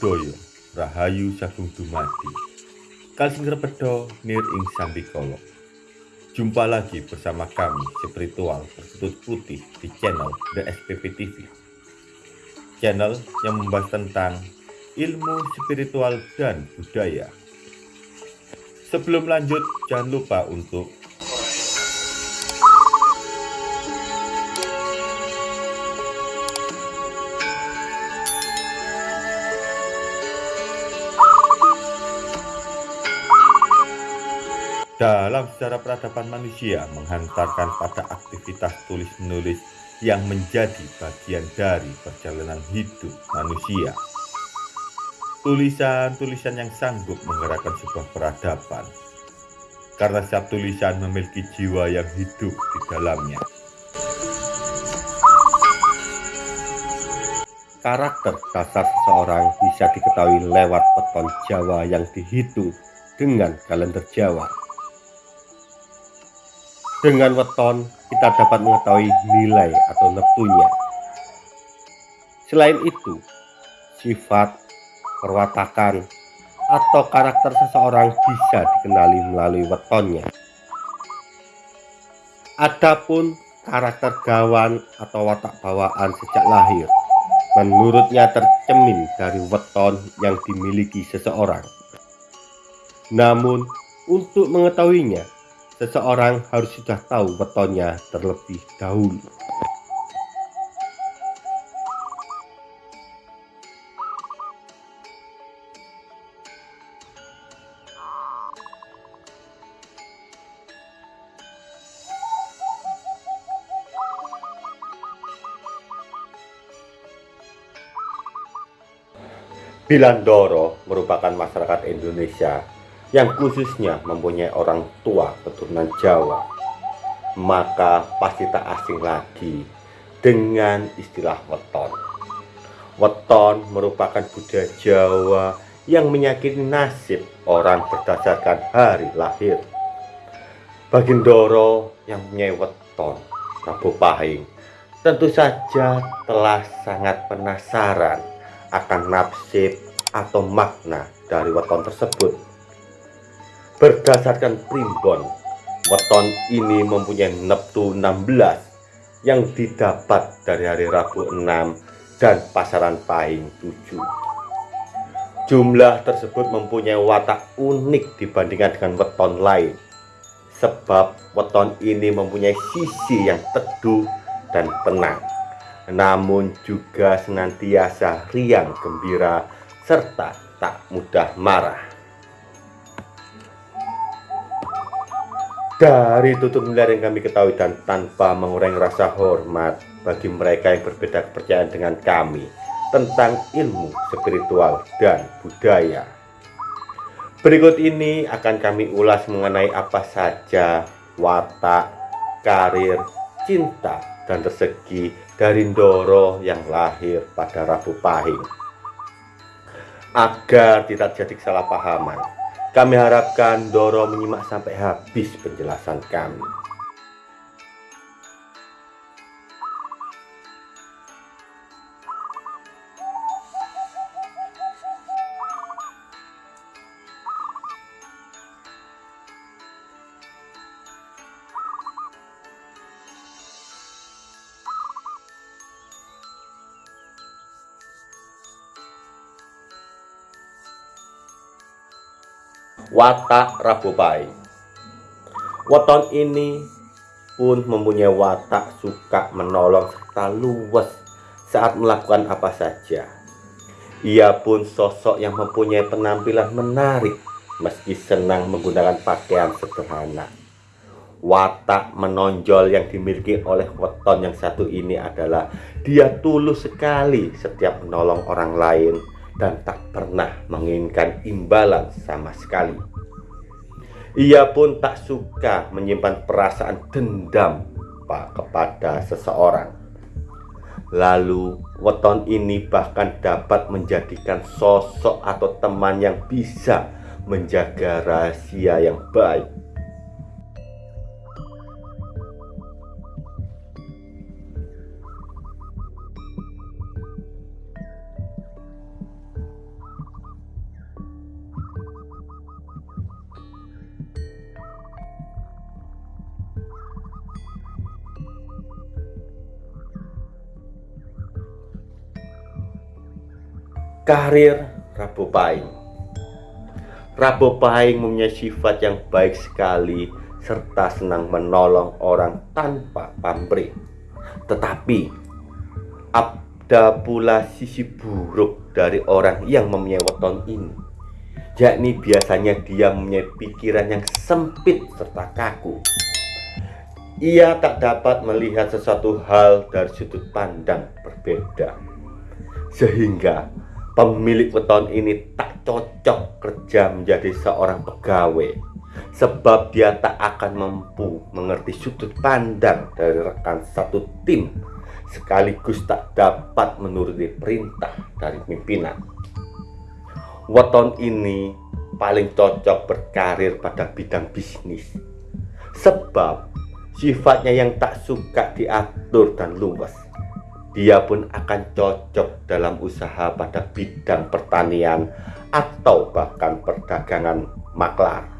Buddhaya Rahayu Sagung Dumadi. Kalsing Repedo Nir Ing Sambikolo. Jumpa lagi bersama kami spiritual berkutut putih di channel The SPP TV Channel yang membahas tentang ilmu spiritual dan budaya. Sebelum lanjut jangan lupa untuk dalam sejarah peradaban manusia menghantarkan pada aktivitas tulis-menulis yang menjadi bagian dari perjalanan hidup manusia. Tulisan-tulisan yang sanggup menggerakkan sebuah peradaban, karena setiap tulisan memiliki jiwa yang hidup di dalamnya. Karakter dasar seseorang bisa diketahui lewat peton Jawa yang dihitung dengan kalender Jawa. Dengan weton, kita dapat mengetahui nilai atau neptunya. Selain itu, sifat, perwatakan, atau karakter seseorang bisa dikenali melalui wetonnya. Adapun karakter gawan atau watak bawaan sejak lahir, menurutnya tercemin dari weton yang dimiliki seseorang. Namun, untuk mengetahuinya, seseorang harus sudah tahu wetonnya terlebih dahulu. Bilandoro merupakan masyarakat Indonesia yang khususnya mempunyai orang tua keturunan Jawa, maka pasti tak asing lagi dengan istilah weton. Weton merupakan budaya Jawa yang menyakini nasib orang berdasarkan hari lahir. Bagindoro yang punya weton, Rabu Pahing, tentu saja telah sangat penasaran akan nasib atau makna dari weton tersebut Berdasarkan primbon, weton ini mempunyai neptu 16 yang didapat dari hari Rabu 6 dan pasaran pahing 7. Jumlah tersebut mempunyai watak unik dibandingkan dengan weton lain. Sebab weton ini mempunyai sisi yang teduh dan tenang. Namun juga senantiasa riang gembira serta tak mudah marah. Dari tutur nilai yang kami ketahui dan tanpa mengurangi rasa hormat bagi mereka yang berbeda kepercayaan dengan kami tentang ilmu spiritual dan budaya. Berikut ini akan kami ulas mengenai apa saja watak, karir, cinta, dan rezeki dari Ndoro yang lahir pada Rabu Pahing. Agar tidak jadi kesalahpahaman, kami harapkan Doro menyimak sampai habis penjelasan kami. Watak Rabu Pahing. Weton ini pun mempunyai watak suka menolong serta luwes saat melakukan apa saja. Ia pun sosok yang mempunyai penampilan menarik meski senang menggunakan pakaian sederhana. Watak menonjol yang dimiliki oleh weton yang satu ini adalah dia tulus sekali setiap menolong orang lain dan tak pernah menginginkan imbalan sama sekali. Ia pun tak suka menyimpan perasaan dendam pak kepada seseorang. Lalu, weton ini bahkan dapat menjadikan sosok atau teman yang bisa menjaga rahasia yang baik Karir Rabu Pahing. Rabu Pahing mempunyai sifat yang baik sekali serta senang menolong orang tanpa pamrih. Tetapi ada pula sisi buruk dari orang yang mempunyai weton ini. Yakni biasanya dia mempunyai pikiran yang sempit serta kaku. Ia tak dapat melihat sesuatu hal dari sudut pandang berbeda. Sehingga pemilik weton ini tak cocok kerja menjadi seorang pegawai sebab dia tak akan mampu mengerti sudut pandang dari rekan satu tim sekaligus tak dapat menuruti perintah dari pimpinan. Weton ini paling cocok berkarir pada bidang bisnis sebab sifatnya yang tak suka diatur dan luwes. Dia pun akan cocok dalam usaha pada bidang pertanian atau bahkan perdagangan maklar.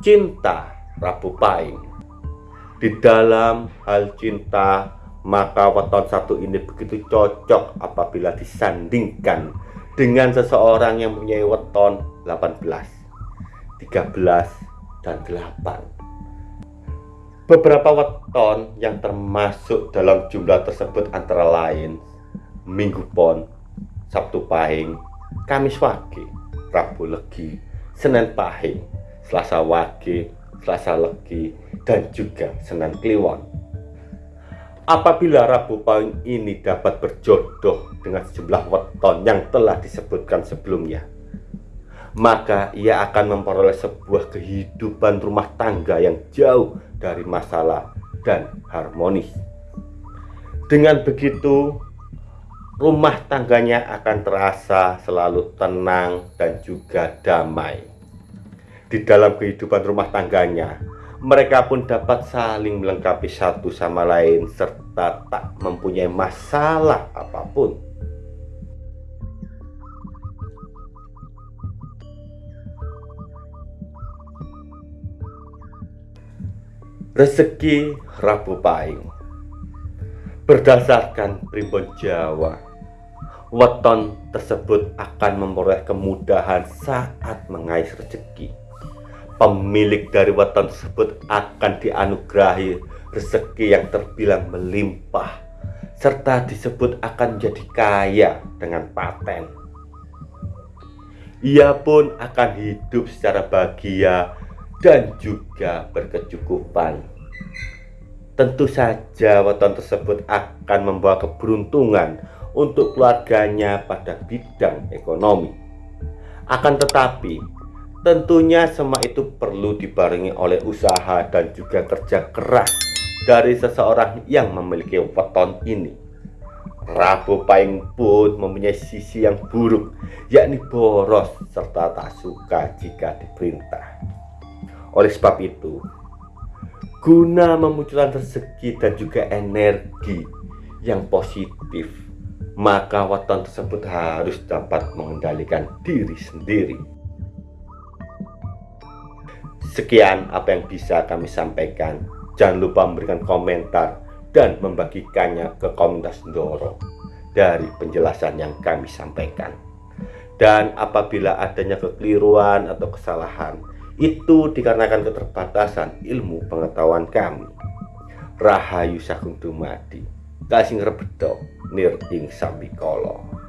cinta Rabu Pahing. Di dalam hal cinta, maka weton satu ini begitu cocok apabila disandingkan dengan seseorang yang mempunyai weton 18, 13, dan 8. Beberapa weton yang termasuk dalam jumlah tersebut antara lain Minggu Pon, Sabtu Pahing, Kamis Wage, Rabu Legi, Senin Pahing, Selasa Wage, Selasa Legi, dan juga Senin Kliwon. Apabila Rabu Pahing ini dapat berjodoh dengan sejumlah weton yang telah disebutkan sebelumnya, maka ia akan memperoleh sebuah kehidupan rumah tangga yang jauh dari masalah dan harmonis. Dengan begitu, rumah tangganya akan terasa selalu tenang dan juga damai di dalam kehidupan rumah tangganya. Mereka pun dapat saling melengkapi satu sama lain serta tak mempunyai masalah apa pun. Rezeki Rabu Pahing Berdasarkan primbon Jawa Weton tersebut akan memperoleh kemudahan saat mengais rezeki pemilik dari weton tersebut akan dianugerahi rezeki yang terbilang melimpah serta disebut akan menjadi kaya dengan paten. Ia pun akan hidup secara bahagia dan juga berkecukupan. Tentu saja weton tersebut akan membawa keberuntungan untuk keluarganya pada bidang ekonomi. Akan tetapi, Tentunya semua itu perlu dibarengi oleh usaha dan juga kerja keras dari seseorang yang memiliki weton ini. Rabu Pahing pun mempunyai sisi yang buruk, yakni boros serta tak suka jika diperintah. Oleh sebab itu, guna memunculkan rezeki dan juga energi yang positif, maka weton tersebut harus dapat mengendalikan diri sendiri. Sekian apa yang bisa kami sampaikan. Jangan lupa memberikan komentar dan membagikannya ke komunitas Ndoro dari penjelasan yang kami sampaikan. Dan apabila adanya kekeliruan atau kesalahan, itu dikarenakan keterbatasan ilmu pengetahuan kami. Rahayu Sagung Dumadi, Kasing Rebedo, Sambikolo.